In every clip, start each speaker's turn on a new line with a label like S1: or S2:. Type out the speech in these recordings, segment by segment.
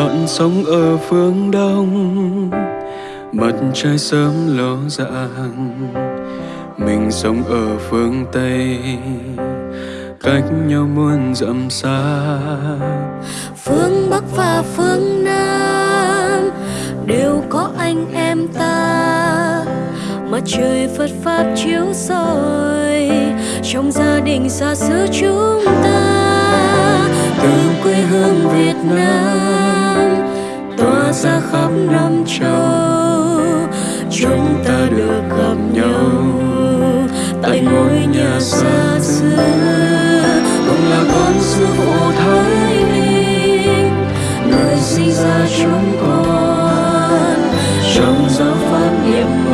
S1: bạn sống ở phương đông. Mặt trời sớm ló dạng mình sống ở phương tây. Cách nhau muôn dặm xa.
S2: Phương bắc và phương nam đều có anh em ta. Mặt trời phật pháp chiếu soi, trong gia đình xa xứ chúng ta từ quê hương việt nam tỏa ra khắp năm châu. Chúng ta được gặp nhau tại ngôi nhà xa xưa. Cùng là con sư phụ thái bình, người sinh ra chúng con. Trong gió pháp nhiệm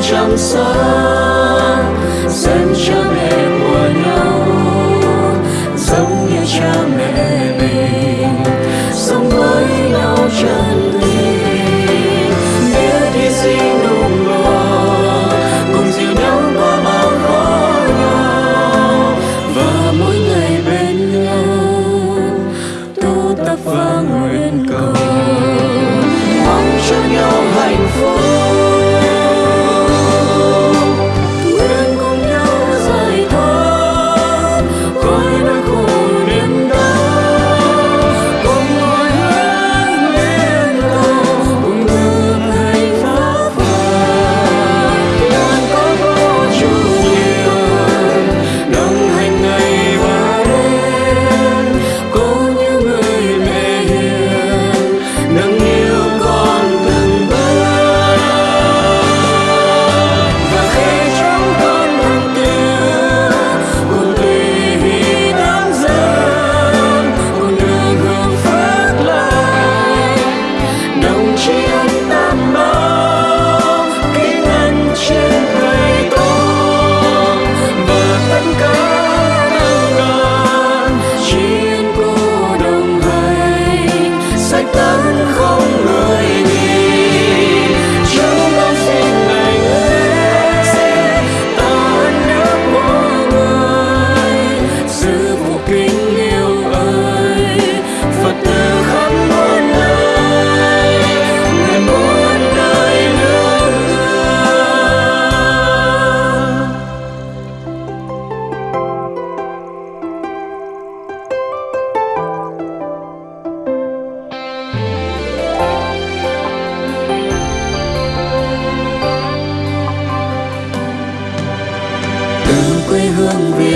S2: quan tâm chăm sóc xem cha mẹ của nhau giống như cha mẹ mình, sống với nhau chân tình. Biết hy sinh nung lo cùng dìu nhau qua bao khó nhau và mỗi ngày bên nhau, tu tập và nguyện cầu.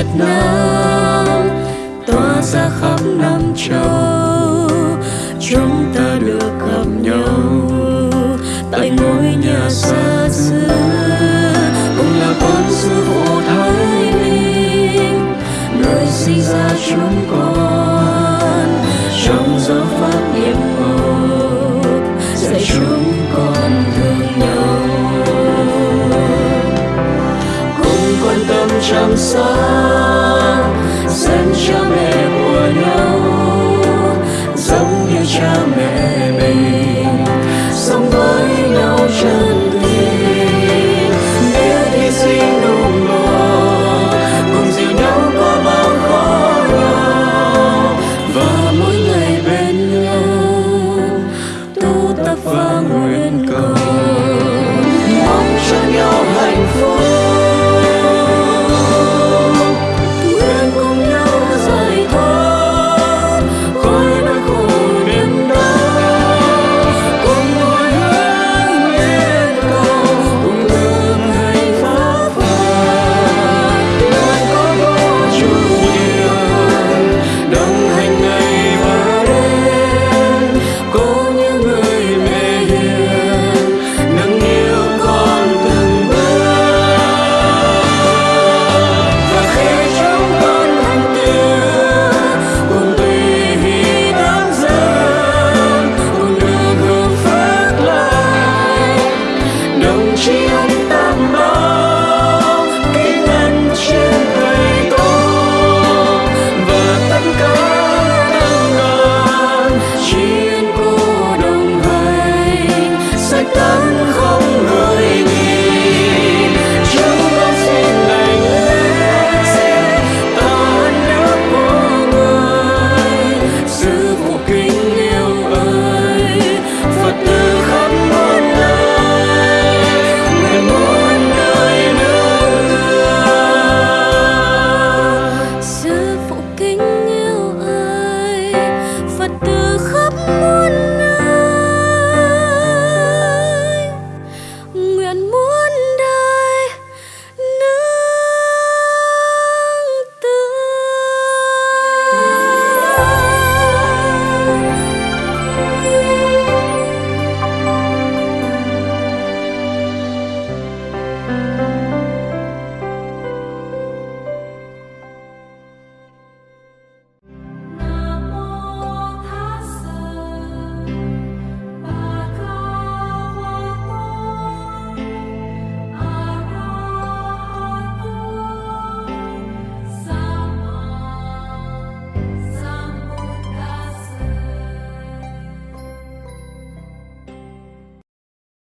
S2: Việt Nam, tỏa ra khắp năm châu. Chúng ta được gặp nhau tại ngôi nhà xa xưa cùng là con sư phụ thái bình. Người sinh ra chúng